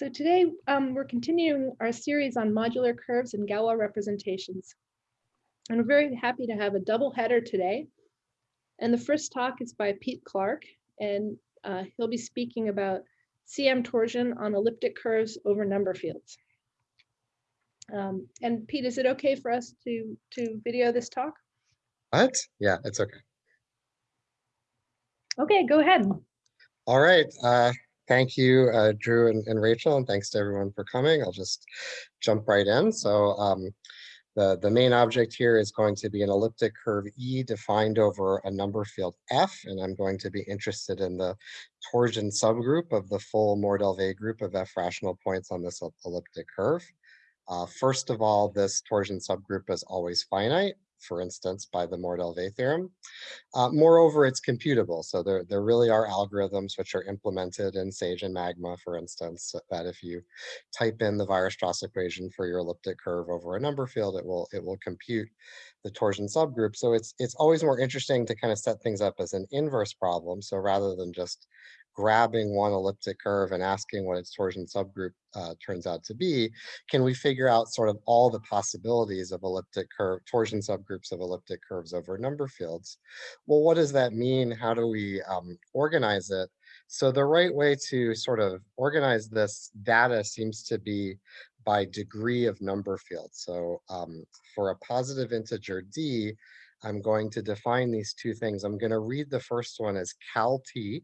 So today um, we're continuing our series on modular curves and Galois representations. And we're very happy to have a double header today. And the first talk is by Pete Clark, and uh, he'll be speaking about CM torsion on elliptic curves over number fields. Um, and Pete, is it okay for us to, to video this talk? What? Yeah, it's okay. Okay, go ahead. All right. Uh, thank you, uh, Drew and, and, Rachel, and thanks to everyone for coming. I'll just jump right in. So um, the, the main object here is going to be an elliptic curve E defined over a number field F, and I'm going to be interested in the torsion subgroup of the full Mordell-Weil group of F rational points on this elliptic curve. Uh, first of all, this torsion subgroup is always finite, for instance, by the Mordell-Weil theorem. Uh, moreover, it's computable. So there, there really are algorithms which are implemented in SAGE and Magma, for instance, that if you type in the Weierstrass equation for your elliptic curve over a number field, it will, it will compute the torsion subgroup. So it's, it's always more interesting to kind of set things up as an inverse problem. So rather than just grabbing one elliptic curve and asking what its torsion subgroup uh, turns out to be, can we figure out sort of all the possibilities of elliptic curve, torsion subgroups of elliptic curves over number fields? Well, what does that mean? How do we um, organize it? So the right way to sort of organize this data seems to be by degree of number field. So um, for a positive integer d, I'm going to define these two things. I'm going to read the first one as cal t,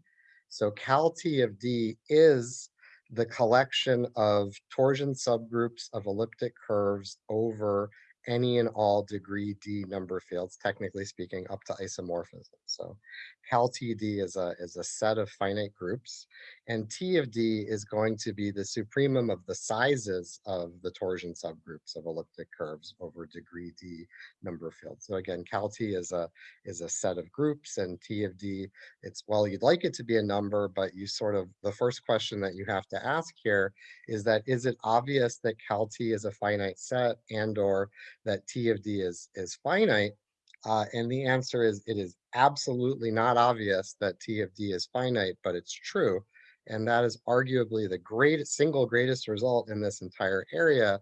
so cal T of D is the collection of torsion subgroups of elliptic curves over any and all degree D number fields, technically speaking, up to isomorphism. So cal TD is a, is a set of finite groups, and T of D is going to be the supremum of the sizes of the torsion subgroups of elliptic curves over degree D number fields. So again, cal T is a, is a set of groups, and T of D, it's, well, you'd like it to be a number, but you sort of, the first question that you have to ask here is that, is it obvious that cal T is a finite set and or that T of D is, is finite? Uh, and the answer is it is absolutely not obvious that T of D is finite, but it's true. And that is arguably the great single greatest result in this entire area.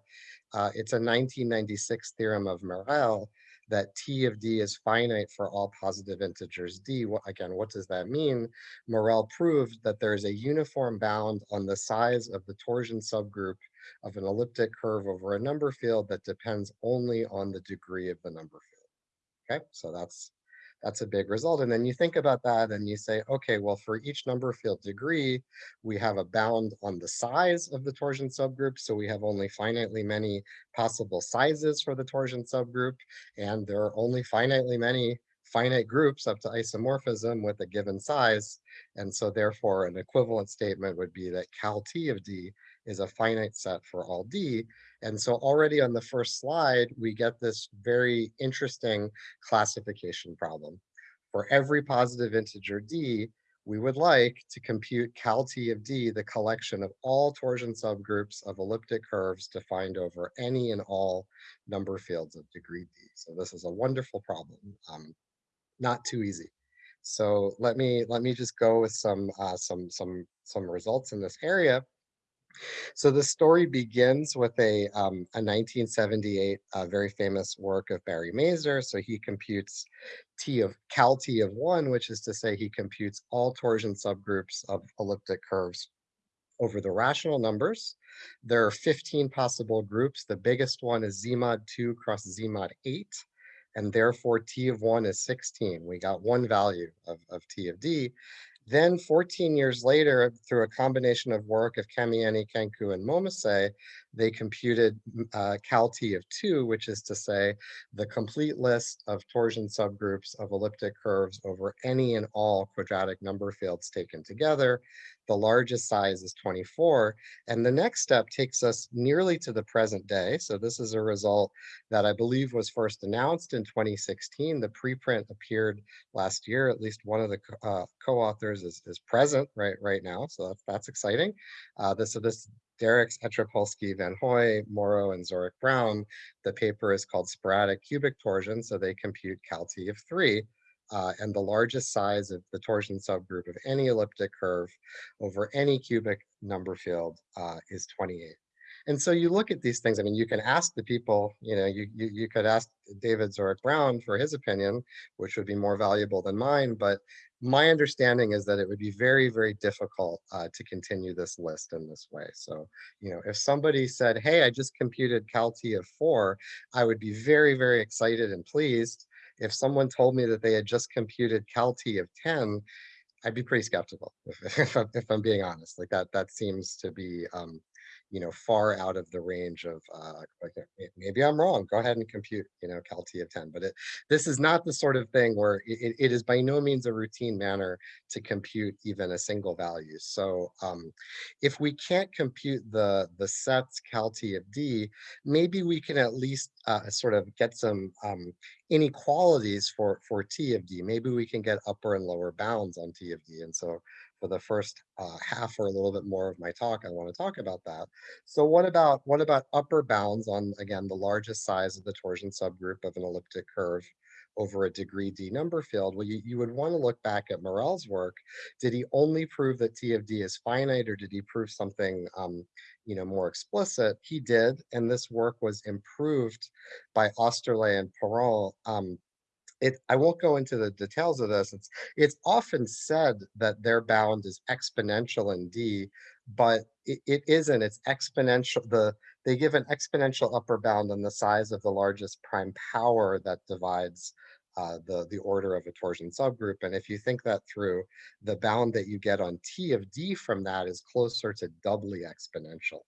Uh, it's a 1996 theorem of Merel that T of D is finite for all positive integers D. What, again, what does that mean? Merel proved that there is a uniform bound on the size of the torsion subgroup of an elliptic curve over a number field that depends only on the degree of the number field. Okay, so that's that's a big result. And then you think about that and you say, okay, well, for each number field degree, we have a bound on the size of the torsion subgroup. So we have only finitely many possible sizes for the torsion subgroup. And there are only finitely many finite groups up to isomorphism with a given size. And so therefore an equivalent statement would be that cal T of D is a finite set for all D. And so already on the first slide, we get this very interesting classification problem. For every positive integer D, we would like to compute cal T of D, the collection of all torsion subgroups of elliptic curves defined over any and all number fields of degree D. So this is a wonderful problem, um, not too easy. So let me let me just go with some uh, some some some results in this area. So the story begins with a, um, a 1978 uh, very famous work of Barry Mazur. So he computes T of cal T of one, which is to say he computes all torsion subgroups of elliptic curves over the rational numbers. There are 15 possible groups. The biggest one is Z mod 2 cross Z mod 8 and therefore T of one is 16. We got one value of, of T of D. Then 14 years later, through a combination of work of Kamienny, Kenku, and Momose, they computed uh, cal-T of two, which is to say the complete list of torsion subgroups of elliptic curves over any and all quadratic number fields taken together. The largest size is 24. And the next step takes us nearly to the present day. So this is a result that I believe was first announced in 2016. The preprint appeared last year. At least one of the uh, co-authors is, is present right, right now. So that's, that's exciting. Uh, this, so this Derickx, Etropolski, Van Hoeij, Morrow, and Zureick-Brown. The paper is called Sporadic Cubic Torsion, so they compute cal T of three. Uh, and the largest size of the torsion subgroup of any elliptic curve over any cubic number field uh, is 28. And so you look at these things, I mean, you can ask the people, you know, you, you, you could ask David Zureick-Brown for his opinion, which would be more valuable than mine, but my understanding is that it would be very, very difficult uh, to continue this list in this way. So, you know, if somebody said, hey, I just computed CalT of four, I would be very, very excited and pleased. If someone told me that they had just computed CalT of 10, I'd be pretty skeptical if, if, I'm, if I'm being honest. Like that, that seems to be um, you know, far out of the range of, uh, maybe I'm wrong, go ahead and compute, you know, Cal T of 10. But it, this is not the sort of thing where it, it is by no means a routine manner to compute even a single value. So um, if we can't compute the, the sets Cal T of D, maybe we can at least uh, sort of get some um, inequalities for, for T of D. Maybe we can get upper and lower bounds on T of D. And so for the first uh, half or a little bit more of my talk, I want to talk about that. So what about what about upper bounds on, again, the largest size of the torsion subgroup of an elliptic curve over a degree D number field? Well, you, you would want to look back at Merel's work. Did he only prove that T of D is finite or did he prove something um, you know, more explicit? He did, and this work was improved by Oesterle and Parent um, it, I won't go into the details of this. It's, it's often said that their bound is exponential in D, but it, it isn't. It's exponential. The They give an exponential upper bound on the size of the largest prime power that divides uh, the, the order of a torsion subgroup. And if you think that through, the bound that you get on T of D from that is closer to doubly exponential.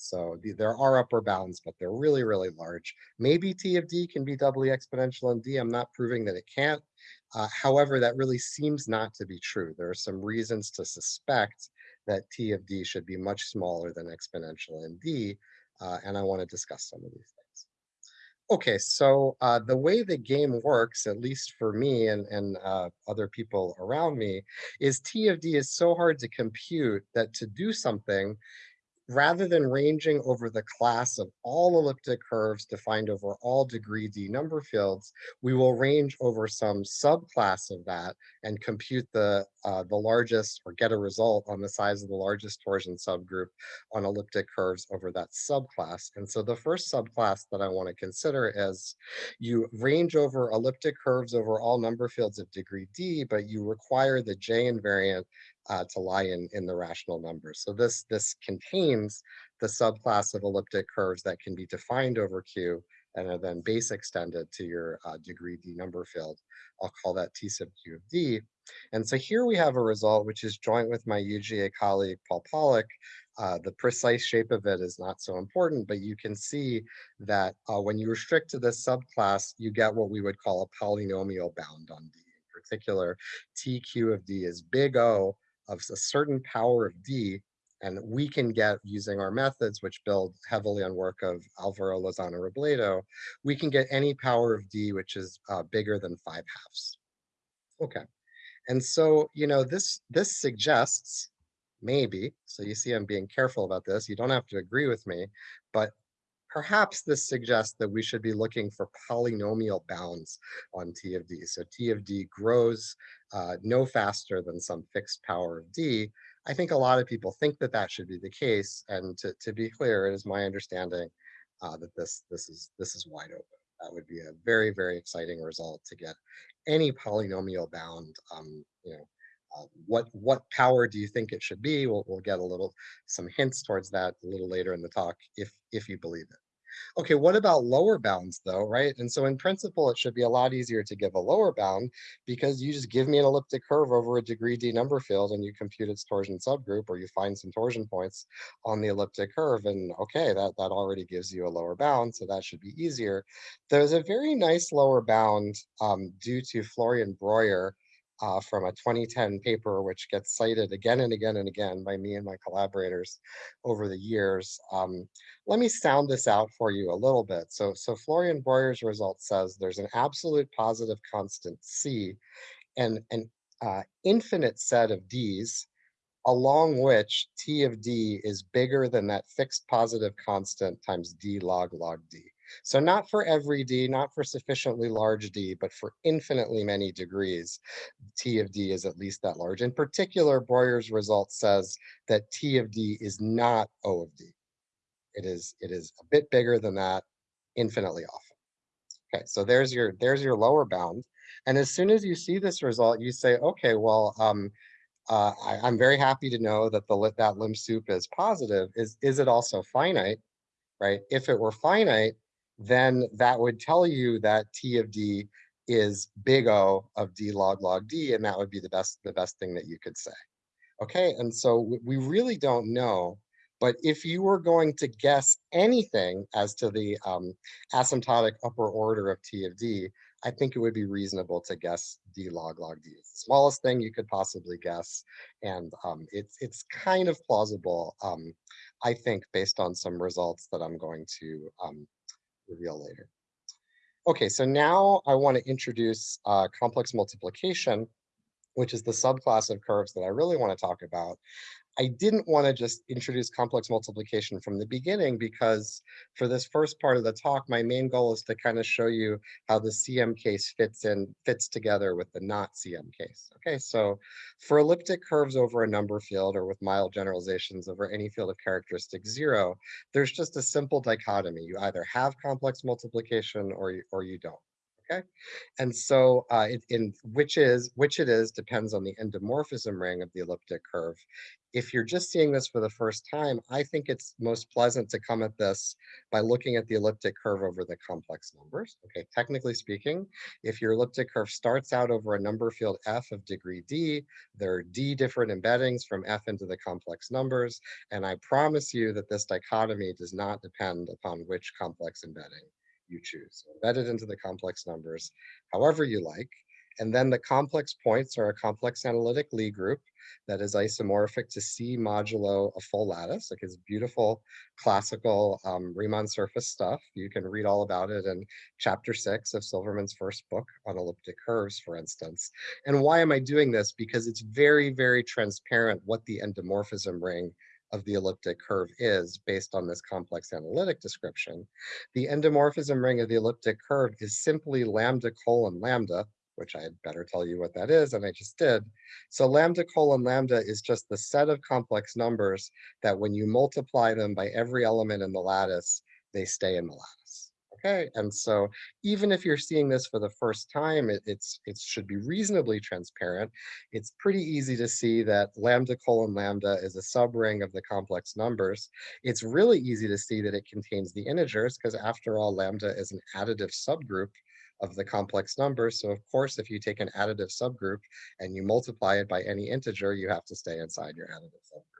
So the, there are upper bounds, but they're really, really large. Maybe T of D can be doubly exponential in D. I'm not proving that it can't. Uh, however, that really seems not to be true. There are some reasons to suspect that T of D should be much smaller than exponential in D. Uh, and I want to discuss some of these things. Okay, so uh, the way the game works, at least for me and, and uh, other people around me, is T of D is so hard to compute that to do something, rather than ranging over the class of all elliptic curves defined over all degree D number fields, we will range over some subclass of that and compute the, uh, the largest or get a result on the size of the largest torsion subgroup on elliptic curves over that subclass. And so the first subclass that I want to consider is you range over elliptic curves over all number fields of degree D, but you require the J invariant uh, to lie in, in the rational numbers. So this, this contains the subclass of elliptic curves that can be defined over Q and are then base extended to your uh, degree D number field. I'll call that T sub Q of D. And so here we have a result which is joint with my UGA colleague, Paul Pollack. Uh, the precise shape of it is not so important, but you can see that uh, when you restrict to this subclass, you get what we would call a polynomial bound on D. In particular, TQ of D is big O of a certain power of D, and we can get using our methods, which build heavily on work of Alvaro Lozano Robledo, we can get any power of D which is uh, bigger than five halves. Okay, and so you know this this suggests maybe. So you see, I'm being careful about this. You don't have to agree with me, but perhaps this suggests that we should be looking for polynomial bounds on T of D. So T of D grows uh, no faster than some fixed power of D. I think a lot of people think that that should be the case. And to, to be clear, it is my understanding uh, that this, this, is, this is wide open. That would be a very, very exciting result to get any polynomial bound, um, you know, what what power do you think it should be? We'll, we'll get a little some hints towards that a little later in the talk if if you believe it. Okay, what about lower bounds though, right? And so in principle, it should be a lot easier to give a lower bound because you just give me an elliptic curve over a degree D number field and you compute its torsion subgroup or you find some torsion points on the elliptic curve. And okay, that, that already gives you a lower bound, so that should be easier. There's a very nice lower bound um, due to Florian Breuer uh, from a 2010 paper, which gets cited again and again and again by me and my collaborators over the years. Um, let me sound this out for you a little bit. So, so Florian Breuer's result says there's an absolute positive constant C and an uh, infinite set of Ds along which T of D is bigger than that fixed positive constant times D log log D. So not for every D, not for sufficiently large D, but for infinitely many degrees, T of D is at least that large. In particular, Breuer's result says that T of D is not O of D. It is, it is a bit bigger than that, infinitely often. Okay, so there's your, there's your lower bound. And as soon as you see this result, you say, okay, well, um, uh, I, am very happy to know that the that lim sup is positive. Is is it also finite, right? If it were finite, then that would tell you that T of D is big O of D log log D, and that would be the best the best thing that you could say. Okay, and so we really don't know but if you were going to guess anything as to the um, asymptotic upper order of T of D, I think it would be reasonable to guess D log log D. It's the smallest thing you could possibly guess. And um, it's, it's kind of plausible, um, I think, based on some results that I'm going to um, reveal later. Okay, so now I want to introduce uh, complex multiplication, which is the subclass of curves that I really want to talk about. I didn't want to just introduce complex multiplication from the beginning because for this first part of the talk, my main goal is to kind of show you how the CM case fits in, fits together with the not CM case. Okay, so for elliptic curves over a number field or with mild generalizations over any field of characteristic zero, there's just a simple dichotomy. You either have complex multiplication or you, or you don't okay? And so uh, it, in which is which it is depends on the endomorphism ring of the elliptic curve. If you're just seeing this for the first time, I think it's most pleasant to come at this by looking at the elliptic curve over the complex numbers. Okay, technically speaking, if your elliptic curve starts out over a number field f of degree d, there are d different embeddings from f into the complex numbers, and I promise you that this dichotomy does not depend upon which complex embedding you choose. Embed it into the complex numbers however you like. And then the complex points are a complex analytic Lie group that is isomorphic to C modulo a full lattice. Like it's beautiful classical um, Riemann surface stuff. You can read all about it in chapter six of Silverman's first book on elliptic curves, for instance. And why am I doing this? Because it's very, very transparent what the endomorphism ring of the elliptic curve is based on this complex analytic description. The endomorphism ring of the elliptic curve is simply lambda colon lambda, which I had better tell you what that is, and I just did. So lambda colon lambda is just the set of complex numbers that when you multiply them by every element in the lattice, they stay in the lattice. Okay, and so even if you're seeing this for the first time, it, it's it should be reasonably transparent. It's pretty easy to see that lambda colon lambda is a subring of the complex numbers. It's really easy to see that it contains the integers because after all, lambda is an additive subgroup of the complex numbers. So of course, if you take an additive subgroup and you multiply it by any integer, you have to stay inside your additive subgroup.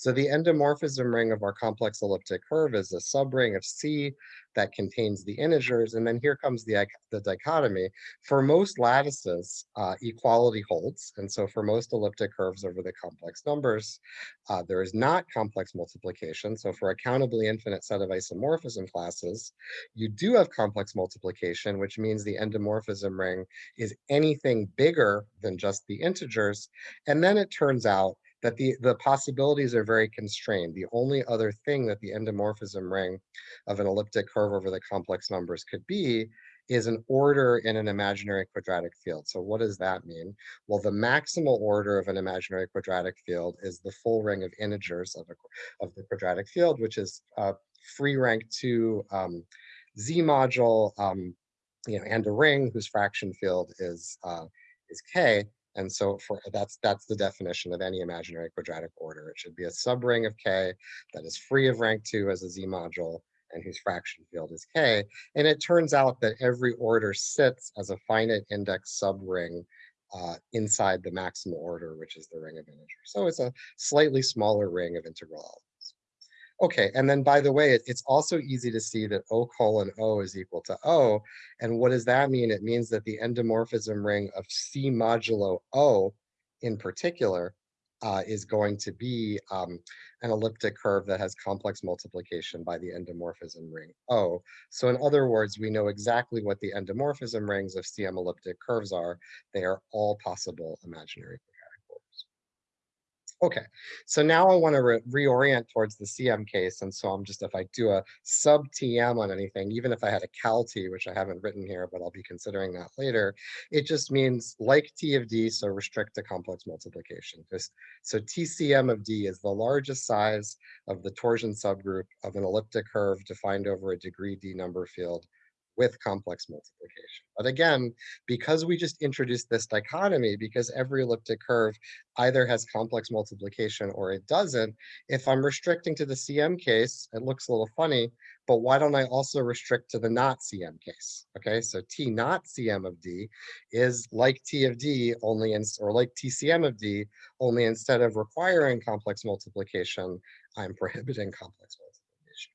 So the endomorphism ring of our complex elliptic curve is a subring of C that contains the integers. And then here comes the, the dichotomy. For most lattices, uh, equality holds. And so for most elliptic curves over the complex numbers, uh, there is not complex multiplication. So for a countably infinite set of isomorphism classes, you do have complex multiplication, which means the endomorphism ring is anything bigger than just the integers. And then it turns out that the, the possibilities are very constrained. The only other thing that the endomorphism ring of an elliptic curve over the complex numbers could be is an order in an imaginary quadratic field. So what does that mean? Well, the maximal order of an imaginary quadratic field is the full ring of integers of, a, of the quadratic field, which is uh, free rank 2 um, Z module, um, you know, and a ring whose fraction field is, uh, is K. And so for that's that's the definition of any imaginary quadratic order. It should be a subring of K that is free of rank two as a Z module and whose fraction field is K. And it turns out that every order sits as a finite index subring uh, inside the maximal order, which is the ring of integers. So it's a slightly smaller ring of integral Okay, and then by the way, it, it's also easy to see that O colon O is equal to O. And what does that mean? It means that the endomorphism ring of C modulo O in particular uh, is going to be um, an elliptic curve that has complex multiplication by the endomorphism ring O. So in other words, we know exactly what the endomorphism rings of CM elliptic curves are. They are all possible imaginary Okay, so now I want to re reorient towards the CM case. And so I'm just, if I do a sub TM on anything, even if I had a cal T, which I haven't written here, but I'll be considering that later, it just means like T of D, so restrict to complex multiplication. Just, so TCM of D is the largest size of the torsion subgroup of an elliptic curve defined over a degree D number field with complex multiplication. But again, because we just introduced this dichotomy, because every elliptic curve either has complex multiplication or it doesn't, if I'm restricting to the CM case, it looks a little funny, but why don't I also restrict to the not CM case? Okay, so T not CM of D is like T of D only, in, or like TCM of D, only instead of requiring complex multiplication, I'm prohibiting complex multiplication.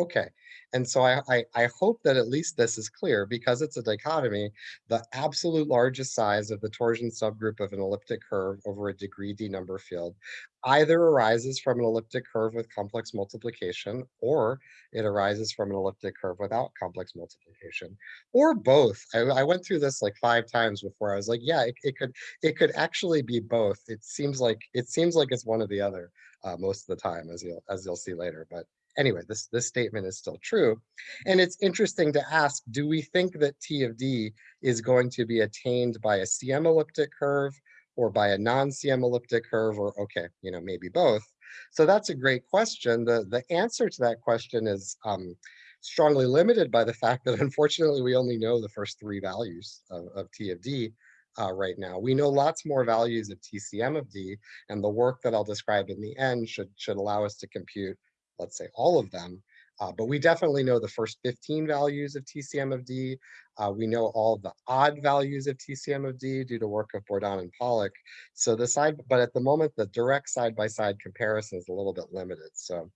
Okay, and so I, I, I, hope that at least this is clear because it's a dichotomy, the absolute largest size of the torsion subgroup of an elliptic curve over a degree D number field either arises from an elliptic curve with complex multiplication or it arises from an elliptic curve without complex multiplication or both. I, I went through this like five times before I was like, yeah, it, it could it could actually be both. It seems like it seems like it's one or the other uh, most of the time as you'll as you'll see later, but anyway, this, this statement is still true. And it's interesting to ask, do we think that T of D is going to be attained by a CM elliptic curve or by a non-CM elliptic curve or okay, you know, maybe both. So that's a great question. The, the answer to that question is um, strongly limited by the fact that unfortunately we only know the first three values of, of T of D uh, right now. We know lots more values of TCM of D and the work that I'll describe in the end should, should allow us to compute let's say all of them. Uh, but we definitely know the first 15 values of TCM of D. Uh, we know all the odd values of TCM of D due to work of Bourdon and Pollack. So the side, but at the moment, the direct side-by-side -side comparison is a little bit limited. So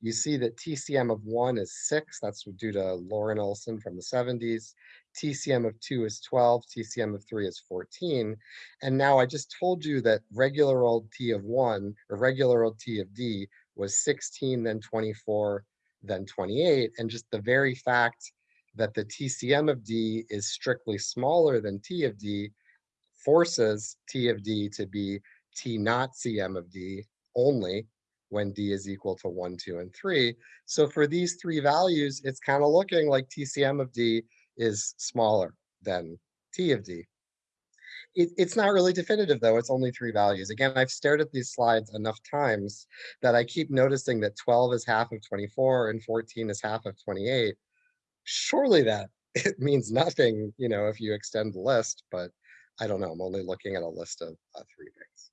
you see that TCM of one is six, that's due to Loren Olson from the 70s. TCM of two is 12, TCM of three is 14. And now I just told you that regular old T of one or regular old T of D was 16, then 24, then 28. And just the very fact that the TCM of D is strictly smaller than T of D forces T of D to be T not CM of D only when D is equal to one, two, and three. So for these three values, it's kind of looking like TCM of D is smaller than T of D. It, it's not really definitive though, it's only three values. Again, I've stared at these slides enough times that I keep noticing that 12 is half of 24 and 14 is half of 28. Surely that it means nothing, you know, if you extend the list, but I don't know, I'm only looking at a list of uh, three things.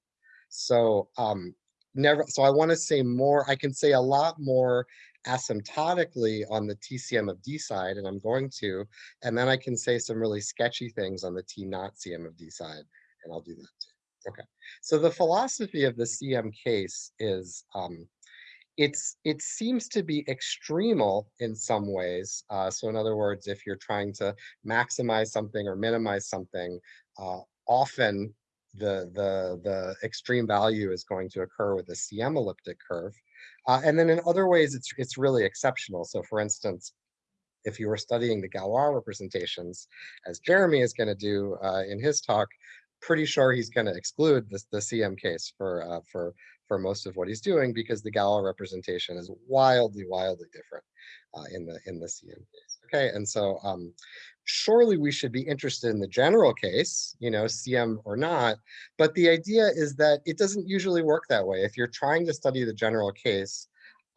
So um, never, so I wanna say more, I can say a lot more asymptotically on the TCM of D side, and I'm going to, and then I can say some really sketchy things on the T not CM of D side, and I'll do that too. Okay, so the philosophy of the CM case is um, it's it seems to be extremal in some ways. Uh, so in other words, if you're trying to maximize something or minimize something, uh, often the the the extreme value is going to occur with a CM elliptic curve. Uh, and then in other ways, it's, it's really exceptional. So for instance, if you were studying the Galois representations, as Jeremy is going to do uh, in his talk, pretty sure he's going to exclude this, the CM case for, uh, for, for most of what he's doing because the Galois representation is wildly, wildly different uh, in, the, in the CM case. Okay, and so um, surely we should be interested in the general case, you know, CM or not. But the idea is that it doesn't usually work that way. If you're trying to study the general case,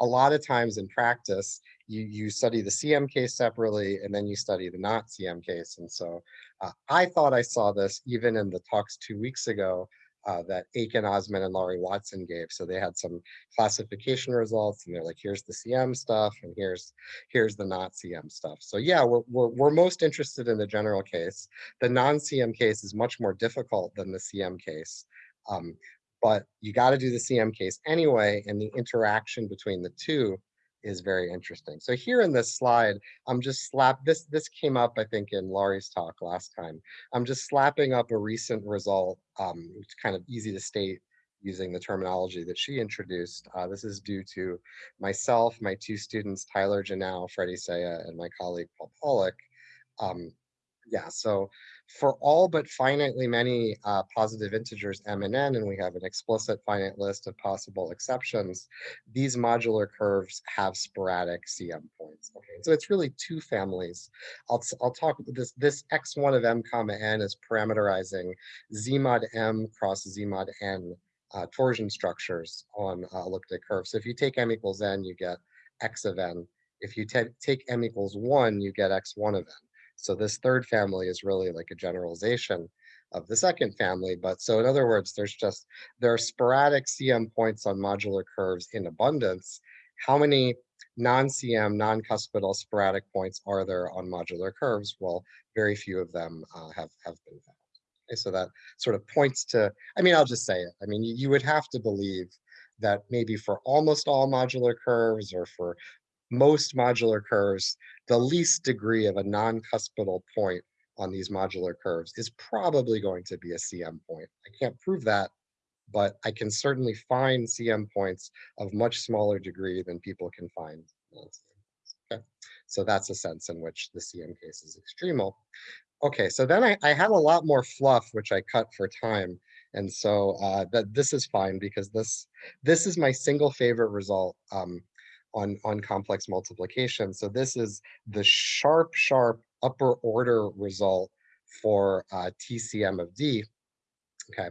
a lot of times in practice, you, you study the CM case separately and then you study the not CM case. And so uh, I thought I saw this even in the talks two weeks ago uh, that Ekin Ozman and Lori Watson gave. So they had some classification results and they're like, here's the CM stuff and here's here's the not CM stuff. So yeah, we're, we're, we're most interested in the general case. The non-CM case is much more difficult than the CM case. Um, but you got to do the CM case anyway, and the interaction between the two is very interesting. So here in this slide, I'm just slap this this came up I think in Lori's talk last time. I'm just slapping up a recent result, um, which kind of easy to state using the terminology that she introduced. Uh, this is due to myself, my two students, Tyler Genao, Freddie Saia, and my colleague Paul Pollack. Um, yeah, so for all but finitely many uh, positive integers m and n, and we have an explicit finite list of possible exceptions, these modular curves have sporadic CM points. Okay, so it's really two families. I'll, I'll talk this, this x1 of m comma n is parameterizing z mod m cross z mod n uh, torsion structures on uh, elliptic curves. So if you take m equals n, you get x of n. If you take m equals 1, you get x1 of n. So this third family is really like a generalization of the second family. But so in other words, there's just, there are sporadic CM points on modular curves in abundance. How many non-CM, non-cuspidal sporadic points are there on modular curves? Well, very few of them uh, have, have been found. Okay, so that sort of points to, I mean, I'll just say it. I mean, you, you would have to believe that maybe for almost all modular curves or for most modular curves, the least degree of a non-cuspidal point on these modular curves is probably going to be a CM point. I can't prove that, but I can certainly find CM points of much smaller degree than people can find. Okay, so that's a sense in which the CM case is extremal. Okay, so then I, I had a lot more fluff, which I cut for time. And so uh, that this is fine because this this is my single favorite result um, on, on complex multiplication. So this is the sharp, sharp upper order result for uh, TCM of D. Okay,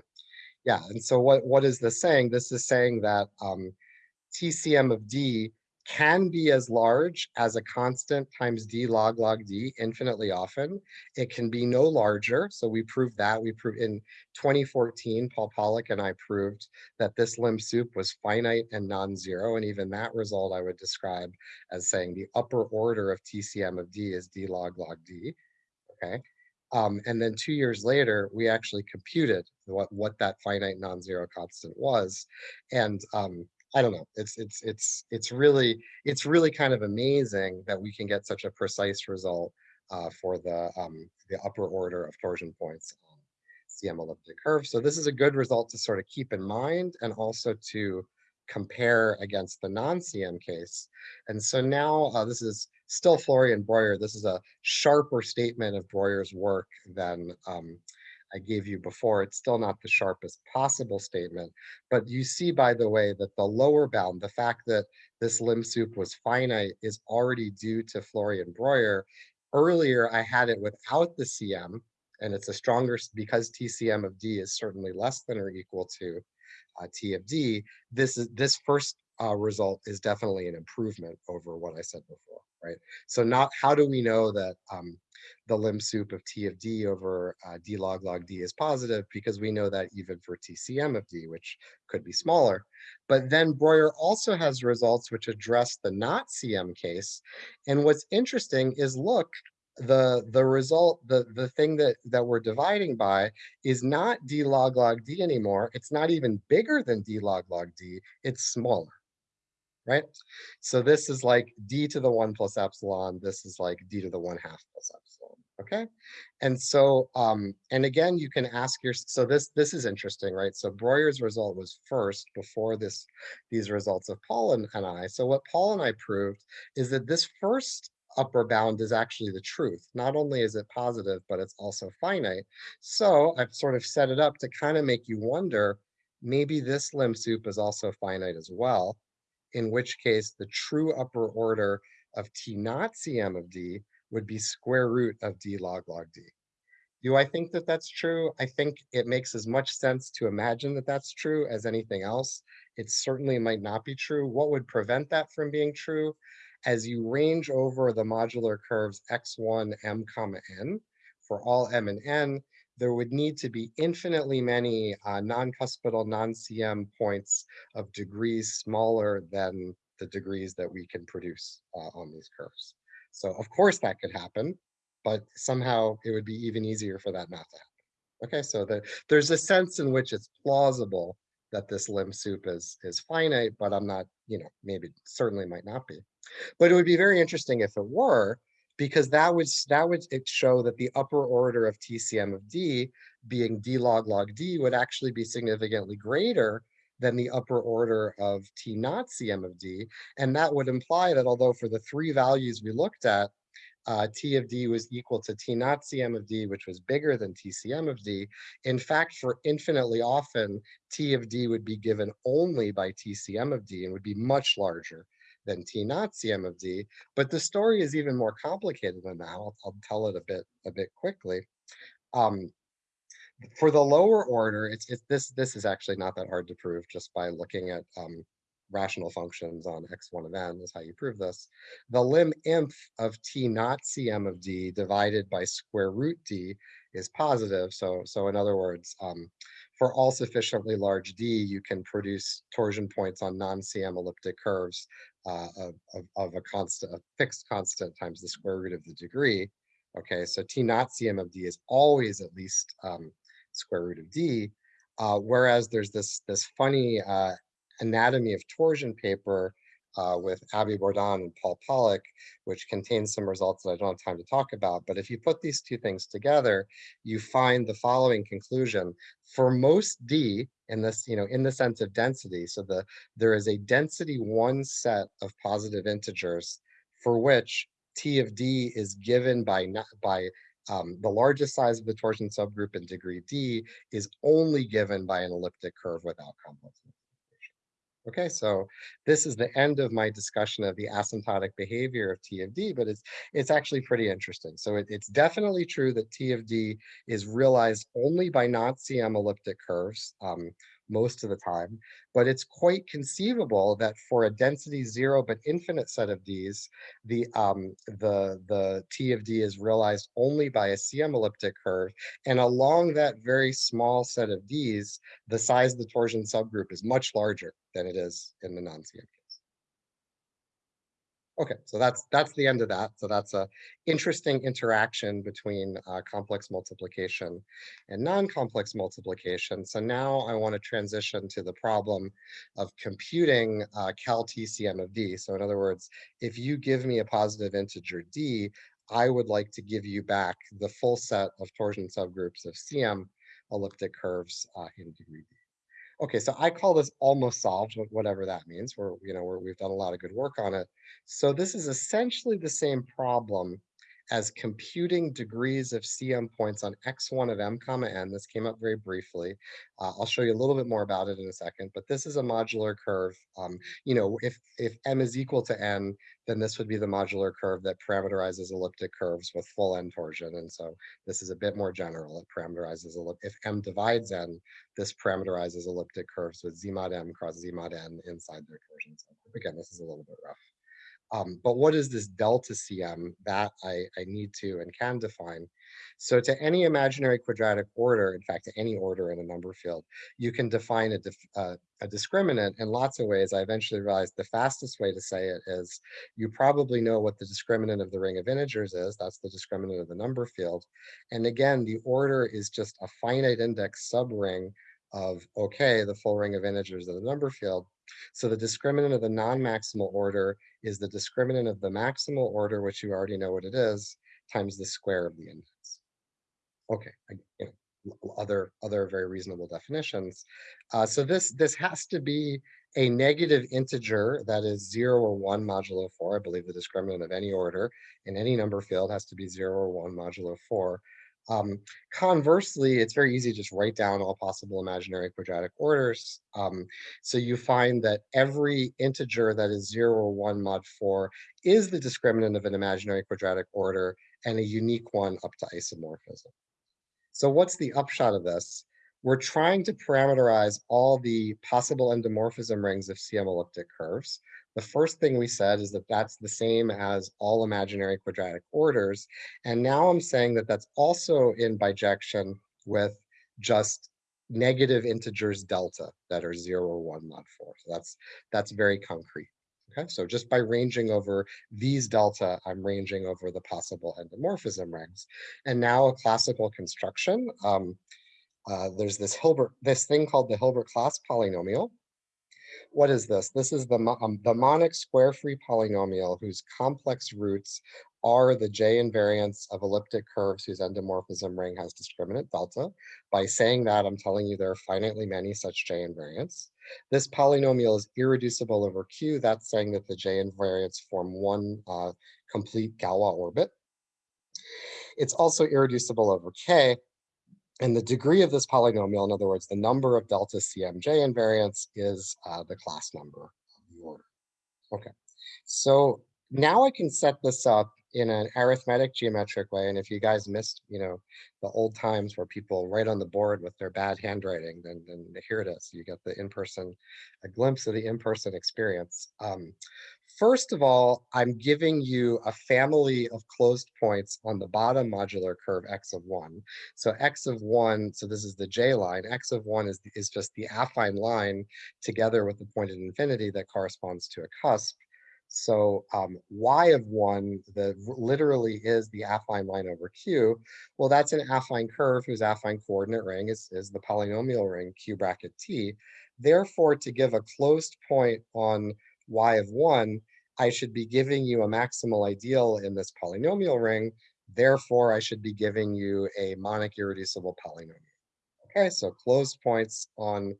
yeah, and so what, what is this saying? This is saying that um, TCM of D can be as large as a constant times d log log d infinitely often. It can be no larger. So we proved that. We proved in 2014, Paul Pollack and I proved that this lim sup was finite and non-zero. And even that result I would describe as saying the upper order of TCM of d is d log log d. Okay. Um, and then two years later, we actually computed what, what that finite non-zero constant was. And um, I don't know. It's it's it's it's really it's really kind of amazing that we can get such a precise result uh, for the um, the upper order of torsion points on CM elliptic curve. So this is a good result to sort of keep in mind and also to compare against the non-CM case. And so now uh, this is still Florian Breuer. This is a sharper statement of Breuer's work than um, I gave you before, it's still not the sharpest possible statement. But you see, by the way, that the lower bound, the fact that this lim sup was finite is already due to Florian Breuer. Earlier, I had it without the CM, and it's a stronger, because TCM of D is certainly less than or equal to uh, T of D, this is this first uh, result is definitely an improvement over what I said before, right? So not how do we know that um, the lim sup of T of D over uh, D log log D is positive because we know that even for TCM of D, which could be smaller. But then Breuer also has results which address the not CM case. And what's interesting is look, the the result the the thing that that we're dividing by is not d log log d anymore it's not even bigger than d log log d it's smaller right? So this is like d to the 1 plus epsilon this is like d to the 1 half plus epsilon okay? And so um and again you can ask your so this this is interesting right? So breuer's result was first before this these results of paul and, and i. So what paul and i proved is that this first upper bound is actually the truth. Not only is it positive, but it's also finite. So I've sort of set it up to kind of make you wonder, maybe this lim sup is also finite as well, in which case the true upper order of T naught CM of D would be square root of D log log D. Do I think that that's true? I think it makes as much sense to imagine that that's true as anything else. It certainly might not be true. What would prevent that from being true? as you range over the modular curves x1, m comma n, for all m and n, there would need to be infinitely many uh, non-cuspidal, non-CM points of degrees smaller than the degrees that we can produce uh, on these curves. So of course that could happen, but somehow it would be even easier for that not to happen. Okay, so the, there's a sense in which it's plausible that this lim sup is, is finite, but I'm not, you know, maybe certainly might not be. But it would be very interesting if it were, because that would that would show that the upper order of TCM of D being D log log D would actually be significantly greater than the upper order of T naught CM of D. And that would imply that although for the three values we looked at, uh, T of D was equal to T naught CM of D, which was bigger than TCM of D. In fact, for infinitely often, T of D would be given only by TCM of D and would be much larger than T naught CM of D. But the story is even more complicated than that. I'll, I'll tell it a bit a bit quickly. Um, for the lower order, it's, it's this this is actually not that hard to prove just by looking at um, rational functions on x1 of n is how you prove this. The lim inf of t not cm of d divided by square root d is positive. So, so in other words, um, for all sufficiently large d, you can produce torsion points on non-cm elliptic curves uh, of, of, a constant, a fixed constant times the square root of the degree. Okay, so t naught cm of d is always at least um, square root of d. Uh, whereas there's this this funny uh, anatomy of torsion paper uh, with Abbey Bourdon and Paul Pollack, which contains some results that I don't have time to talk about. But if you put these two things together, you find the following conclusion. For most D in this, you know, in the sense of density, so the there is a density one set of positive integers for which T of D is given by by um, the largest size of the torsion subgroup in degree D is only given by an elliptic curve without complex. Okay, so this is the end of my discussion of the asymptotic behavior of T of D, but it's it's actually pretty interesting. So it, it's definitely true that T of D is realized only by non-CM elliptic curves. Um, most of the time, but it's quite conceivable that for a density zero but infinite set of Ds, the, um, the, the T of D is realized only by a CM elliptic curve. And along that very small set of Ds, the size of the torsion subgroup is much larger than it is in the non-CM Okay, so that's that's the end of that. So that's a interesting interaction between uh, complex multiplication and non-complex multiplication. So now I want to transition to the problem of computing uh, cal TCM of D. So in other words, if you give me a positive integer D, I would like to give you back the full set of torsion subgroups of CM elliptic curves uh, in degree D. Okay, so I call this almost solved, whatever that means. We're, you know, we're, we've done a lot of good work on it. So this is essentially the same problem as computing degrees of CM points on x1 of m comma n. This came up very briefly. Uh, I'll show you a little bit more about it in a second, but this is a modular curve. Um, you know, if, if m is equal to n, then this would be the modular curve that parameterizes elliptic curves with full n torsion. And so this is a bit more general. It parameterizes, if m divides n, this parameterizes elliptic curves with z mod m cross z mod n inside their torsion. So again, this is a little bit rough. Um, but what is this delta CM? That I, I need to and can define. So to any imaginary quadratic order, in fact, to any order in a number field, you can define a, dif uh, a discriminant in lots of ways. I eventually realized the fastest way to say it is you probably know what the discriminant of the ring of integers is. That's the discriminant of the number field. And again, the order is just a finite index subring of, okay, the full ring of integers of the number field. So the discriminant of the non-maximal order is the discriminant of the maximal order, which you already know what it is, times the square of the index. Okay, other other very reasonable definitions. Uh, so this this has to be a negative integer that is zero or one modulo four. I believe the discriminant of any order in any number field has to be zero or one modulo four. Um, conversely, it's very easy to just write down all possible imaginary quadratic orders. Um, so you find that every integer that is 0 or 1 mod 4 is the discriminant of an imaginary quadratic order and a unique one up to isomorphism. So what's the upshot of this? We're trying to parameterize all the possible endomorphism rings of CM elliptic curves. The first thing we said is that that's the same as all imaginary quadratic orders. And now I'm saying that that's also in bijection with just negative integers delta that are zero or one mod four. So that's that's very concrete. Okay, so just by ranging over these delta, I'm ranging over the possible endomorphism rings. And now a classical construction. Um, uh, there's this Hilbert, this thing called the Hilbert class polynomial, what is this? This is the, um, the monic square-free polynomial whose complex roots are the J invariants of elliptic curves whose endomorphism ring has discriminant delta. By saying that, I'm telling you there are finitely many such J invariants. This polynomial is irreducible over Q. That's saying that the J invariants form one uh, complete Galois orbit. It's also irreducible over k. And the degree of this polynomial, in other words, the number of delta CMJ invariants is uh, the class number of the order. Okay, so now I can set this up in an arithmetic geometric way. And if you guys missed, you know, the old times where people write on the board with their bad handwriting, then, then here it is. You get the in-person, a glimpse of the in-person experience. Um, first of all, I'm giving you a family of closed points on the bottom modular curve x of one. So x of one, so this is the j line, x of one is, is just the affine line together with the point at infinity that corresponds to a cusp. So um, y of one, the literally is the affine line over q. Well, that's an affine curve whose affine coordinate ring is, is the polynomial ring q bracket t. Therefore, to give a closed point on y of one, I should be giving you a maximal ideal in this polynomial ring. Therefore, I should be giving you a monic irreducible polynomial. Okay, so closed points on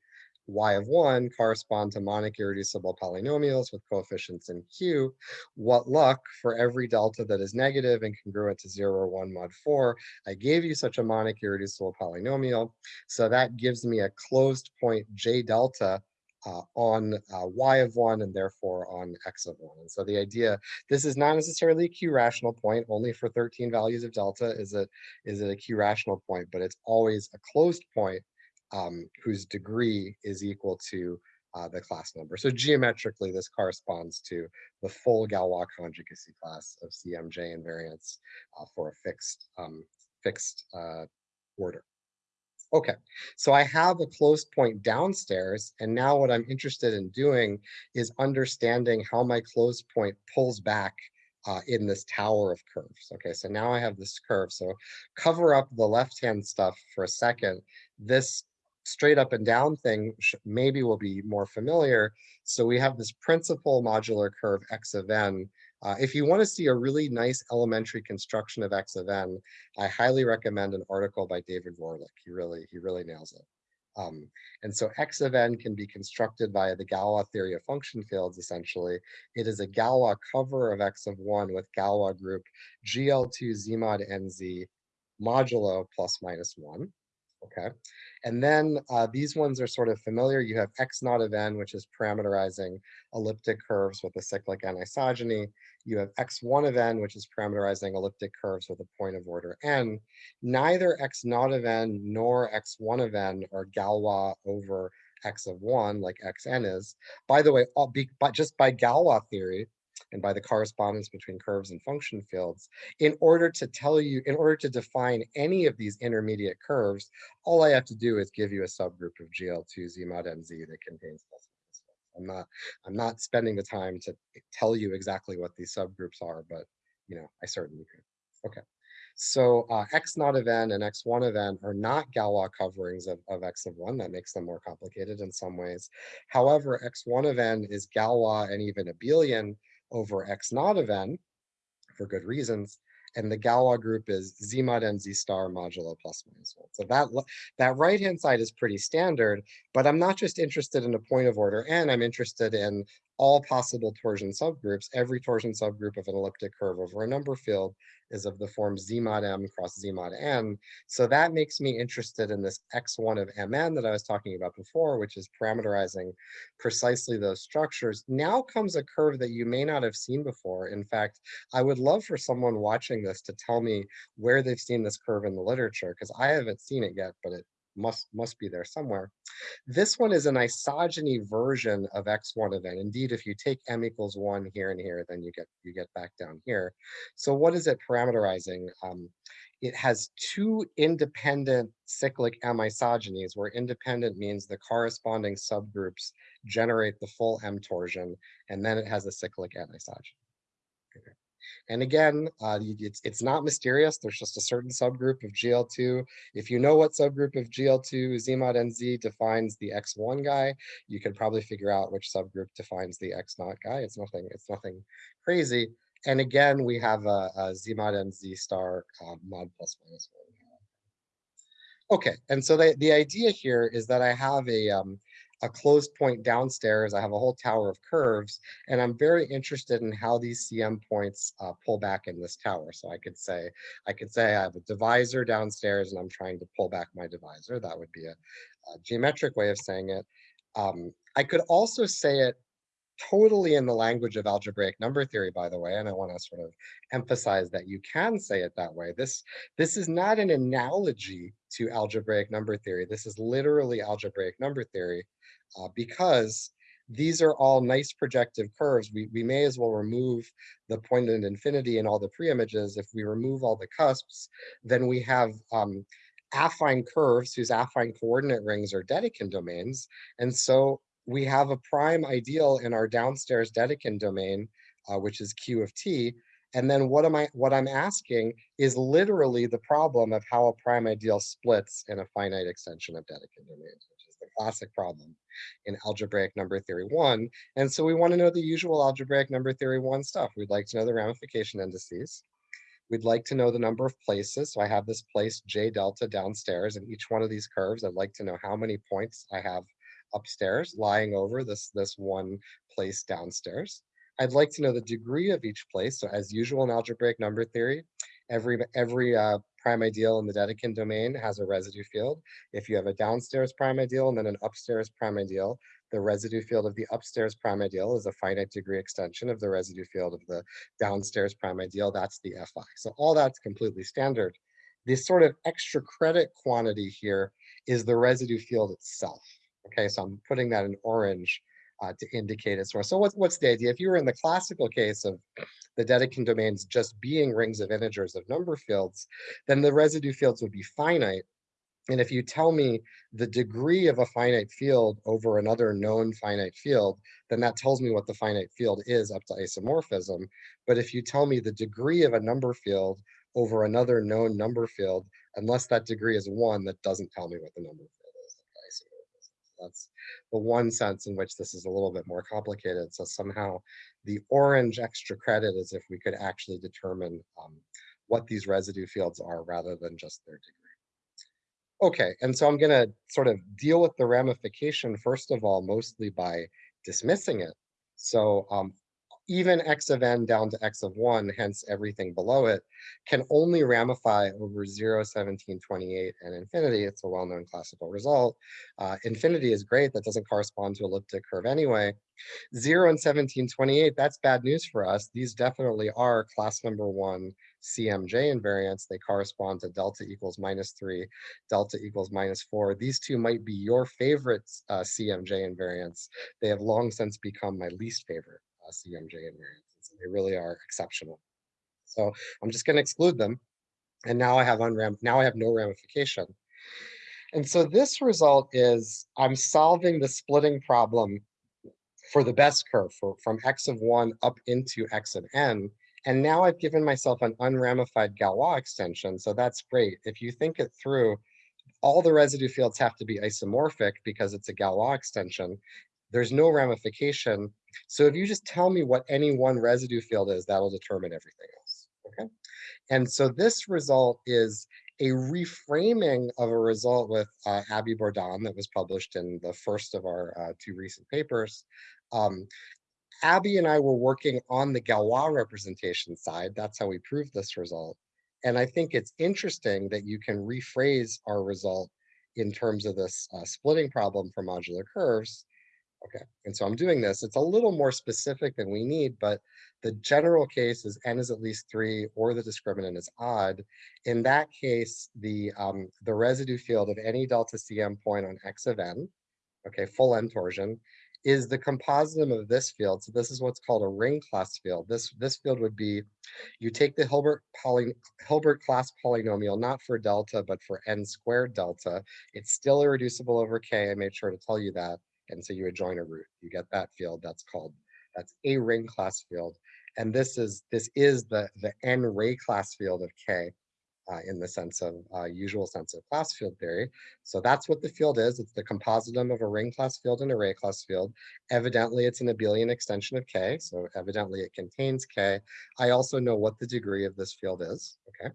y of 1 correspond to monic irreducible polynomials with coefficients in Q. What luck for every delta that is negative and congruent to 0 or 1 mod 4, I gave you such a monic irreducible polynomial. So that gives me a closed point J delta uh, on uh, y of 1 and therefore on x of 1. And so the idea, this is not necessarily a q rational point, only for 13 values of delta is it, is it a q rational point, but it's always a closed point um, whose degree is equal to uh, the class number. So geometrically, this corresponds to the full Galois conjugacy class of CMJ invariants uh, for a fixed, um, fixed uh, order. Okay, so I have a closed point downstairs, and now what I'm interested in doing is understanding how my closed point pulls back uh, in this tower of curves. Okay, so now I have this curve. So cover up the left-hand stuff for a second. This straight up and down thing maybe will be more familiar. So we have this principal modular curve x of n. Uh, if you want to see a really nice elementary construction of x of n, I highly recommend an article by David Rohrlich. He really, he really nails it. Um, and so x of n can be constructed via the Galois theory of function fields, essentially. It is a Galois cover of x of 1 with Galois group GL2 z mod nz modulo plus minus 1 okay? And then uh, these ones are sort of familiar. You have x naught of n, which is parameterizing elliptic curves with a cyclic n-isogeny. You have x1 of n, which is parameterizing elliptic curves with a point of order n. Neither x naught of n nor x1 of n are Galois over x of 1 like xn is. By the way, all be, but just by Galois theory, and by the correspondence between curves and function fields, in order to tell you, in order to define any of these intermediate curves, all I have to do is give you a subgroup of GL2 Z mod NZ that contains plus I'm not, I'm not spending the time to tell you exactly what these subgroups are, but you know, I certainly could. Okay. So uh, x naught of n and x1 of n are not Galois coverings of, of x of 1. That makes them more complicated in some ways. However, x1 of n is Galois and even abelian over x naught of n for good reasons. And the Galois group is z mod n z star modulo plus minus one. So that, that right-hand side is pretty standard, but I'm not just interested in a point of order n, I'm interested in all possible torsion subgroups. Every torsion subgroup of an elliptic curve over a number field is of the form z mod m cross z mod n. So that makes me interested in this x1 of mn that I was talking about before, which is parameterizing precisely those structures. Now comes a curve that you may not have seen before. In fact, I would love for someone watching this to tell me where they've seen this curve in the literature, because I haven't seen it yet, but it must must be there somewhere. This one is an isogeny version of x1 of n. Indeed, if you take m equals one here and here, then you get you get back down here. So what is it parameterizing? Um, it has two independent cyclic m isogenies, where independent means the corresponding subgroups generate the full m torsion, and then it has a cyclic n isogeny. And again, uh, it's, it's not mysterious. There's just a certain subgroup of GL2. If you know what subgroup of GL2 Z mod NZ defines the X1 guy, you can probably figure out which subgroup defines the X naught guy. It's nothing, it's nothing crazy. And again, we have a, a Z mod NZ star uh, mod plus minus one. Okay, and so the, the idea here is that I have a, um, a closed point downstairs. I have a whole tower of curves, and I'm very interested in how these CM points uh, pull back in this tower. So I could say, I could say I have a divisor downstairs and I'm trying to pull back my divisor. That would be a, a geometric way of saying it. Um, I could also say it totally in the language of algebraic number theory, by the way, and I want to sort of emphasize that you can say it that way. This, this is not an analogy to algebraic number theory. This is literally algebraic number theory uh, because these are all nice projective curves. We, we may as well remove the point at infinity and all the preimages. If we remove all the cusps, then we have um, affine curves whose affine coordinate rings are Dedekind domains. And so we have a prime ideal in our downstairs Dedekind domain, uh, which is Q of t. And then what am I what I'm asking is literally the problem of how a prime ideal splits in a finite extension of Dedekind domains, which is the classic problem in algebraic number theory one. And so we want to know the usual algebraic number theory one stuff. We'd like to know the ramification indices. We'd like to know the number of places. So I have this place J delta downstairs and each one of these curves. I'd like to know how many points I have upstairs lying over this, this one place downstairs. I'd like to know the degree of each place. So as usual in algebraic number theory, every, every uh, prime ideal in the Dedekind domain has a residue field. If you have a downstairs prime ideal and then an upstairs prime ideal, the residue field of the upstairs prime ideal is a finite degree extension of the residue field of the downstairs prime ideal. That's the Fi. So all that's completely standard. This sort of extra credit quantity here is the residue field itself. Okay, so I'm putting that in orange uh, to indicate its source. So what's, what's the idea? If you were in the classical case of the Dedekind domains just being rings of integers of number fields, then the residue fields would be finite. And if you tell me the degree of a finite field over another known finite field, then that tells me what the finite field is up to isomorphism. But if you tell me the degree of a number field over another known number field, unless that degree is one, that doesn't tell me what the number field that's the one sense in which this is a little bit more complicated. So somehow the orange extra credit is if we could actually determine um, what these residue fields are rather than just their degree. Okay, and so I'm going to sort of deal with the ramification, first of all, mostly by dismissing it. So um, even x of n down to x of 1, hence everything below it, can only ramify over 0, 17, 28, and infinity. It's a well-known classical result. Uh, infinity is great. That doesn't correspond to elliptic curve anyway. 0 and 17, 28, that's bad news for us. These definitely are class number 1 CMJ invariants. They correspond to delta equals minus 3, delta equals minus 4. These two might be your favorite uh, CMJ invariants. They have long since become my least favorite uh, CMJ invariants. They really are exceptional. So I'm just going to exclude them. And now I have unram now I have no ramification. And so this result is I'm solving the splitting problem for the best curve for, from x of 1 up into x of n. And now I've given myself an unramified Galois extension. So that's great. If you think it through, all the residue fields have to be isomorphic because it's a Galois extension. There's no ramification. So if you just tell me what any one residue field is, that'll determine everything else, okay? And so this result is a reframing of a result with uh, Abby Bourdon that was published in the first of our uh, two recent papers. Um, Abby and I were working on the Galois representation side. That's how we proved this result. And I think it's interesting that you can rephrase our result in terms of this uh, splitting problem for modular curves Okay, and so I'm doing this. It's a little more specific than we need, but the general case is n is at least three or the discriminant is odd. In that case, the, um, the residue field of any delta CM point on x of n, okay, full n torsion, is the compositum of this field. So this is what's called a ring class field. This, this field would be, you take the Hilbert, poly, Hilbert class polynomial, not for delta, but for n squared delta. It's still irreducible over k. I made sure to tell you that. And so you would join a root. You get that field. That's called that's a ring class field. And this is this is the the n ray class field of K uh, in the sense of uh, usual sense of class field theory. So that's what the field is. It's the compositum of a ring class field and a ray class field. Evidently, it's an abelian extension of K. So evidently, it contains K. I also know what the degree of this field is. Okay.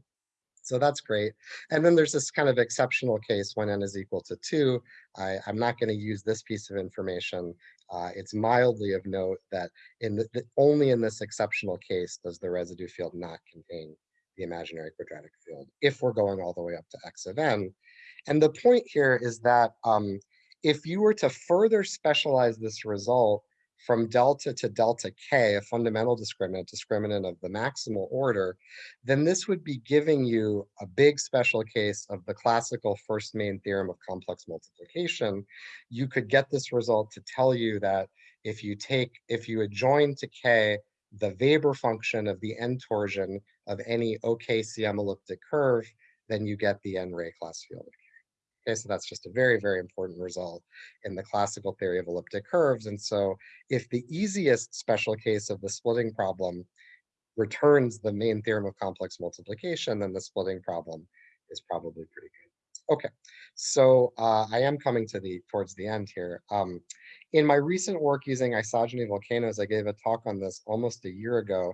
So that's great. And then there's this kind of exceptional case when n is equal to two. I, I'm not going to use this piece of information. Uh, it's mildly of note that in the, the, only in this exceptional case does the residue field not contain the imaginary quadratic field if we're going all the way up to x of n. And the point here is that um, if you were to further specialize this result from delta to delta k, a fundamental discriminant, discriminant of the maximal order, then this would be giving you a big special case of the classical first main theorem of complex multiplication. You could get this result to tell you that if you take, if you adjoin to k the Weber function of the n torsion of any OKCM elliptic curve, then you get the n ray class field Okay, so that's just a very, very important result in the classical theory of elliptic curves. And so if the easiest special case of the splitting problem returns the main theorem of complex multiplication, then the splitting problem is probably pretty good. Okay, so uh, I am coming to the towards the end here. Um, in my recent work using isogeny volcanoes, I gave a talk on this almost a year ago.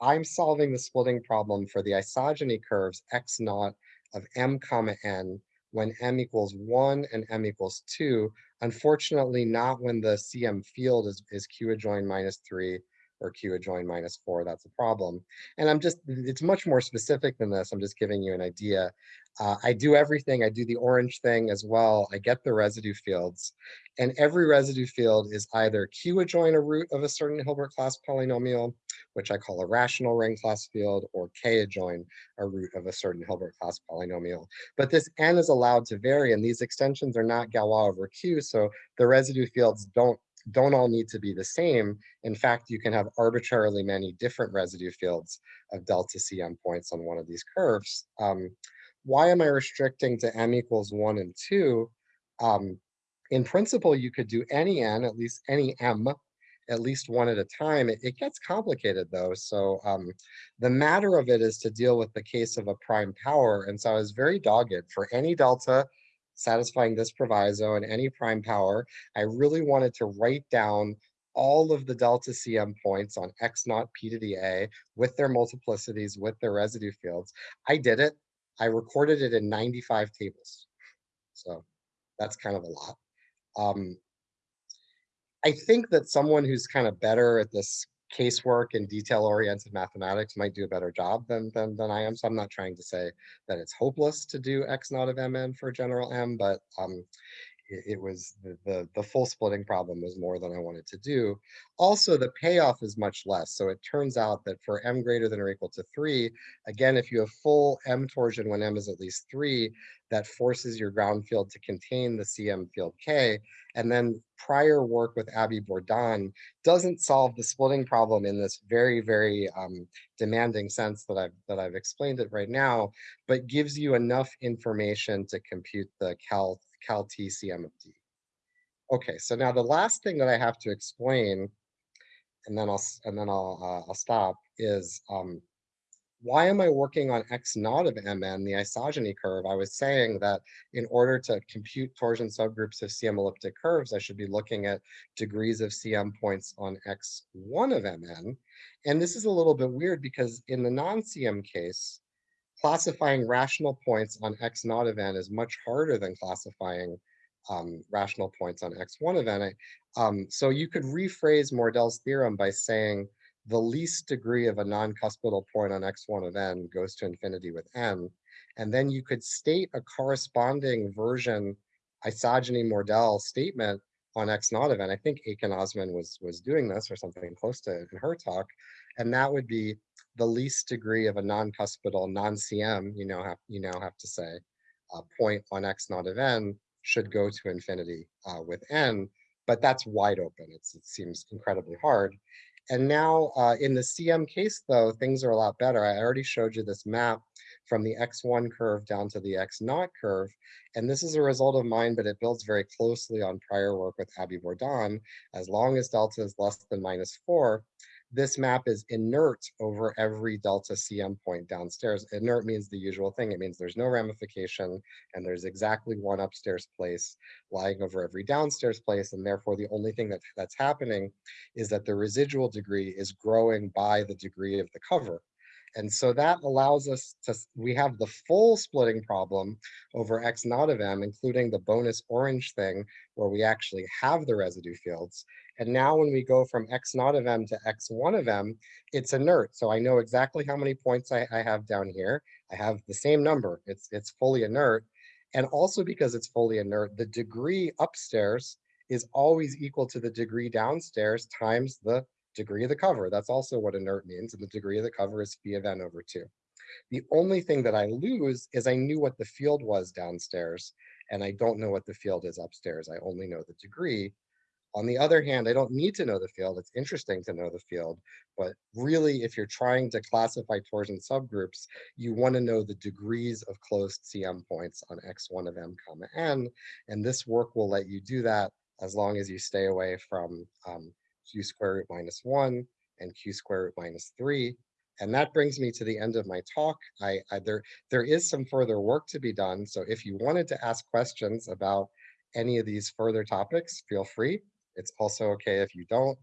I'm solving the splitting problem for the isogeny curves x naught of m comma n when m equals 1 and m equals 2. Unfortunately, not when the CM field is, is q adjoin minus 3 or q adjoin minus 4. That's a problem. And I'm just, it's much more specific than this. I'm just giving you an idea. Uh, I do everything. I do the orange thing as well. I get the residue fields. And every residue field is either q adjoin a root of a certain Hilbert class polynomial, which I call a rational ring class field, or k adjoin a root of a certain Hilbert class polynomial. But this n is allowed to vary, and these extensions are not Galois over q, so the residue fields don't don't all need to be the same. In fact, you can have arbitrarily many different residue fields of delta CM points on one of these curves. Um, why am I restricting to m equals 1 and 2? Um, in principle, you could do any n, at least any m, at least one at a time. It, it gets complicated though. So um, the matter of it is to deal with the case of a prime power. And so I was very dogged for any delta satisfying this proviso and any prime power. I really wanted to write down all of the delta CM points on X naught P to the A with their multiplicities, with their residue fields. I did it. I recorded it in 95 tables. So that's kind of a lot. Um, I think that someone who's kind of better at this casework and detail-oriented mathematics might do a better job than, than, than I am. So I'm not trying to say that it's hopeless to do X naught of Mn for general M, but um, it, was the, the, the full splitting problem was more than I wanted to do. Also, the payoff is much less. So it turns out that for m greater than or equal to 3, again, if you have full m torsion when m is at least 3, that forces your ground field to contain the CM field K. And then prior work with Abby Bourdon doesn't solve the splitting problem in this very, very um, demanding sense that I've, that I've explained it right now, but gives you enough information to compute the Cal cal T CM of D. Okay, so now the last thing that I have to explain, and then I'll and then I'll uh, I'll stop is um, why am I working on x naught of mn, the isogeny curve? I was saying that in order to compute torsion subgroups of CM elliptic curves, I should be looking at degrees of CM points on x1 of mn. And this is a little bit weird because in the non-CM case, classifying rational points on x naught of n is much harder than classifying um, rational points on x1 of n. Um, so you could rephrase Merel's theorem by saying the least degree of a non-cuspidal point on x1 of n goes to infinity with n. And then you could state a corresponding version isogeny Mordell statement on x naught of n. I think Ekin Ozman was, was doing this or something close to it in her talk. And that would be the least degree of a non-cuspidal non-CM, you know, have, you now have to say, uh, point on x naught of n should go to infinity uh, with n, but that's wide open. It's, it seems incredibly hard. And now uh, in the CM case, though, things are a lot better. I already showed you this map from the x1 curve down to the x naught curve. And this is a result of mine, but it builds very closely on prior work with Abby Bourdon. As long as delta is less than minus 4, this map is inert over every delta CM point downstairs. Inert means the usual thing. It means there's no ramification and there's exactly one upstairs place lying over every downstairs place. And therefore, the only thing that, that's happening is that the residual degree is growing by the degree of the cover. And so that allows us to, we have the full splitting problem over X naught of M, including the bonus orange thing where we actually have the residue fields. And now when we go from X naught of M to X1 of M, it's inert. So I know exactly how many points I, I have down here. I have the same number. It's, it's fully inert. And also because it's fully inert, the degree upstairs is always equal to the degree downstairs times the degree of the cover. That's also what inert means. And the degree of the cover is phi of n over 2. The only thing that I lose is I knew what the field was downstairs, and I don't know what the field is upstairs. I only know the degree. On the other hand, I don't need to know the field. It's interesting to know the field, but really, if you're trying to classify torsion subgroups, you want to know the degrees of closed CM points on x1 of m comma n, and this work will let you do that as long as you stay away from um, q square root minus 1 and q square root minus 3. And that brings me to the end of my talk. I, I, there, there is some further work to be done. So if you wanted to ask questions about any of these further topics, feel free. It's also okay if you don't.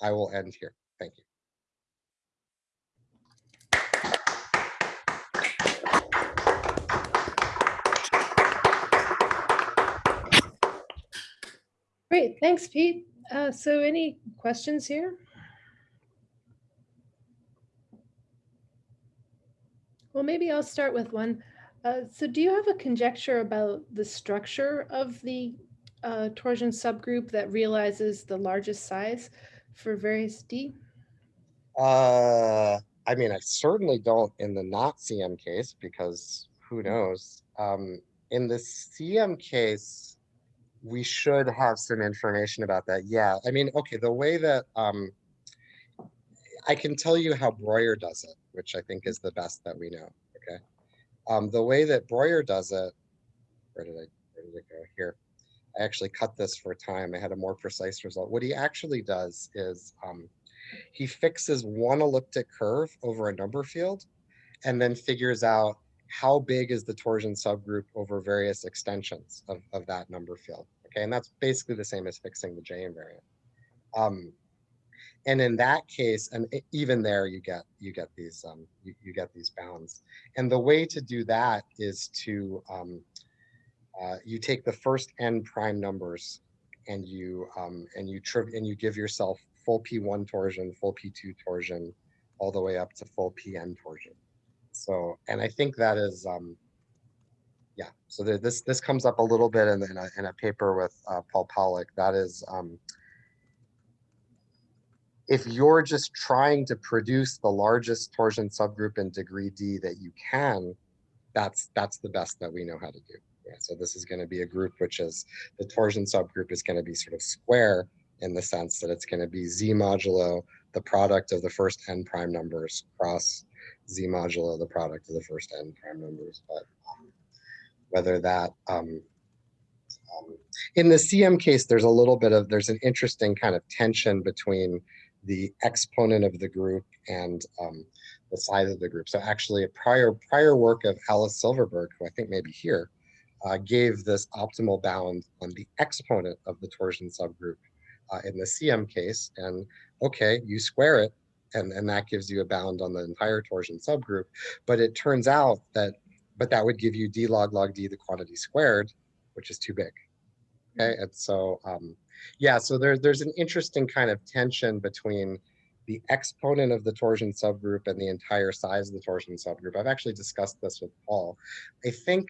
I will end here. Thank you. Great, thanks, Pete. Uh, so any questions here? Well, maybe I'll start with one. Uh, so do you have a conjecture about the structure of the uh, torsion subgroup that realizes the largest size for various D? Uh, I mean, I certainly don't in the not CM case because who knows? Um, in the CM case, we should have some information about that. Yeah, I mean, okay, the way that um, I can tell you how Breuer does it, which I think is the best that we know. Okay, um, the way that Breuer does it. Where did I? Where did it go? Here. I actually cut this for time. I had a more precise result. What he actually does is um, he fixes one elliptic curve over a number field and then figures out how big is the torsion subgroup over various extensions of, of that number field. Okay, and that's basically the same as fixing the J invariant. Um, and in that case, and even there, you get you get these um, you, you get these bounds. And the way to do that is to um, uh, you take the first n prime numbers and you um, and you and you give yourself full p1 torsion, full p2 torsion, all the way up to full pn torsion. So, and I think that is, um, yeah. So this this comes up a little bit in, in, a, in a paper with uh, Paul Pollack. That is, um, if you're just trying to produce the largest torsion subgroup in degree D that you can, that's that's the best that we know how to do. Yeah, so this is going to be a group which is the torsion subgroup is going to be sort of square in the sense that it's going to be z modulo the product of the first n prime numbers cross z modulo the product of the first n prime numbers. But um, whether that um, um, in the CM case, there's a little bit of there's an interesting kind of tension between the exponent of the group and um, the size of the group. So actually, a prior prior work of Alice Silverberg, who I think may be here, uh, gave this optimal bound on the exponent of the torsion subgroup uh, in the CM case. And okay, you square it, and, and that gives you a bound on the entire torsion subgroup. But it turns out that, but that would give you d log log d the quantity squared, which is too big. Okay, and so um, yeah, so there, there's an interesting kind of tension between the exponent of the torsion subgroup and the entire size of the torsion subgroup. I've actually discussed this with Paul. I think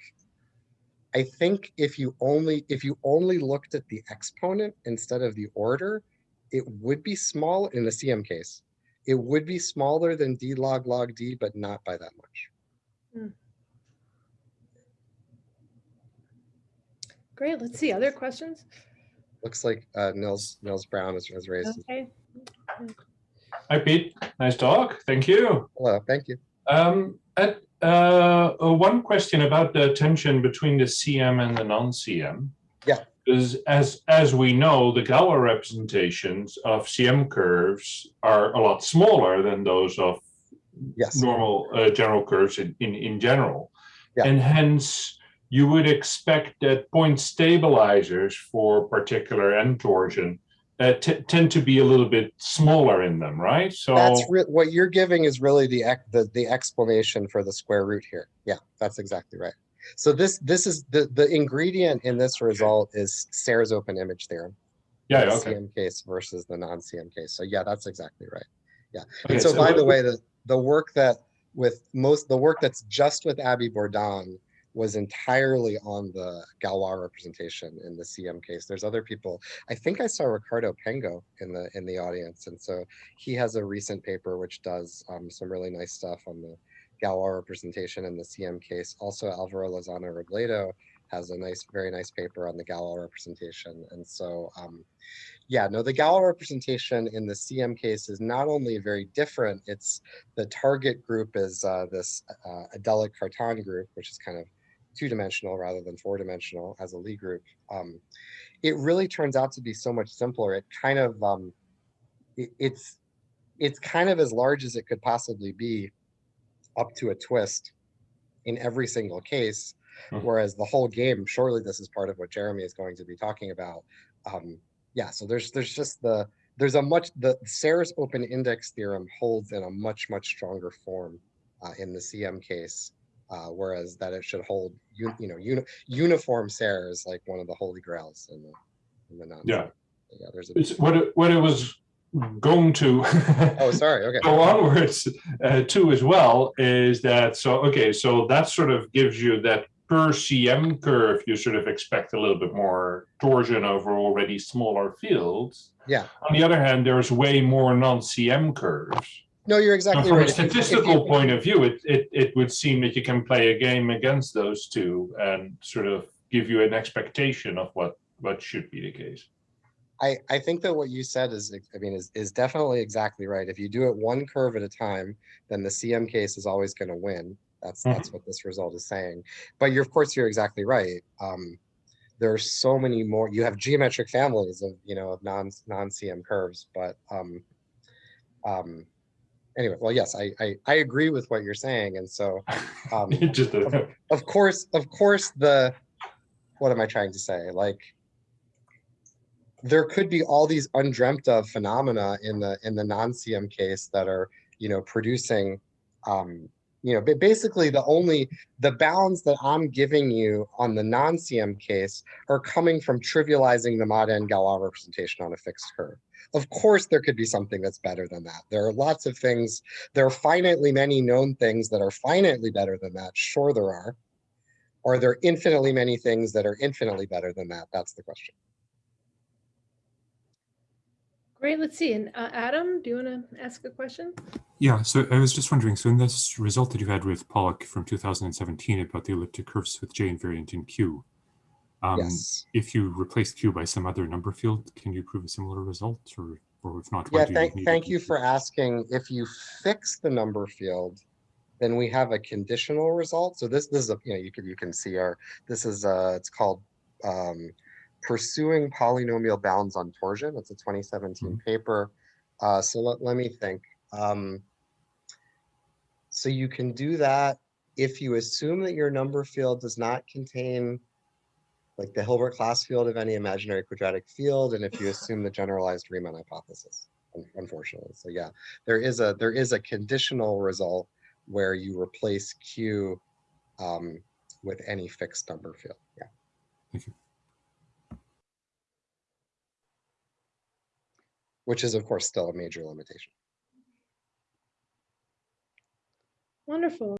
I think if you only if you only looked at the exponent instead of the order, it would be small in the CM case. It would be smaller than d log log d, but not by that much. Hmm. Great. Let's see. Other questions? Looks like uh, Nils Nils Bruin has, has raised. Okay. Hi, Pete. Nice talk. Thank you. Hello. Thank you. Um, at, uh, uh, one question about the tension between the CM and the non-CM. Because as as we know, the Galois representations of CM curves are a lot smaller than those of Yes. normal uh, general curves in, in, in general. Yeah. And hence, you would expect that point stabilizers for particular end torsion uh, t- tend to be a little bit smaller in them, right? So That's what you're giving is really the, ex- the, the explanation for the square root here. Yeah, that's exactly right. So this, this is the, the ingredient in this result is Serre's open image theorem. yeah, the okay. CM case versus the non-CM case. So yeah, that's exactly right. Okay, And so by the way, the, the work that with most, the work that's just with Abby Bourdon was entirely on the Galois representation in the CM case. There's other people. I think I saw Ricardo Pengo in the in the audience, and so he has a recent paper which does um, some really nice stuff on the Galois representation in the CM case. Also, Alvaro Lozano Robledo has a nice, very nice paper on the Galois representation, and so. Um, yeah, no, the Galois representation in the CM case is not only very different, it's the target group is uh, this uh, Adelic Cartan group, which is kind of two-dimensional rather than four-dimensional as a Lie group. Um, it really turns out to be so much simpler. It kind of, um, it, it's, it's kind of as large as it could possibly be up to a twist in every single case. Mhm. Whereas the whole game, surely this is part of what Jeremy is going to be talking about. Um, yeah, so there's there's just the there's a much the Serre's open index theorem holds in a much much stronger form uh, in the CM case, uh, whereas that it should hold you, you know uni, uniform Serre is like one of the holy grails in the in the non. Yeah. yeah. There's a what it, what it was going to. Oh sorry okay. Go onwards uh, to as well is that so okay so that sort of gives you that per cm curve you sort of expect a little bit more torsion over already smaller fields. Yeah. On the other hand there's way more non-cm curves. No you're exactly from right. a If you- statistical point of view it, it it would seem that you can play a game against those two and sort of give you an expectation of what what should be the case I, I think that what you said is, I mean, is, is definitely exactly right. If you do it one curve at a time, then the CM case is always going to win. That's Mhm. that's what this result is saying. But you're, of course, you're exactly right. Um, there are so many more. You have geometric families of you know of non non CM curves, but um, um, anyway, well, yes, I, I I agree with what you're saying, and so um, a, of course, of course, the what am I trying to say? Like there could be all these undreamt of phenomena in the in the non-CM case that are, you know, producing um, you know, basically the only the bounds that I'm giving you on the non-CM case are coming from trivializing the mod n Galois representation on a fixed curve. Of course, there could be something that's better than that. There are lots of things, there are finitely many known things that are finitely better than that. Sure, there are. Are there infinitely many things that are infinitely better than that? That's the question. Great, let's see. And uh, Adam, do you want to ask a question? Yeah, so I was just wondering, so in this result that you had with Pollack from 2017 about the elliptic curves with J invariant in Q, um, yes. if you replace Q by some other number field, can you prove a similar result or, or if not? Yeah, why do you thank, need thank you for asking. If you fix the number field, then we have a conditional result. So this, this is a, you know, you can, you can see our, this is a, it's called um, Pursuing Polynomial Bounds on Torsion. It's a 2017 paper. Uh, so let, let me think. Um, so you can do that if you assume that your number field does not contain like the Hilbert class field of any imaginary quadratic field, and if you assume the generalized Riemann hypothesis, unfortunately. So yeah, there is a there is a conditional result where you replace Q um, with any fixed number field. Yeah. Thank you. Which is of course still a major limitation. Wonderful.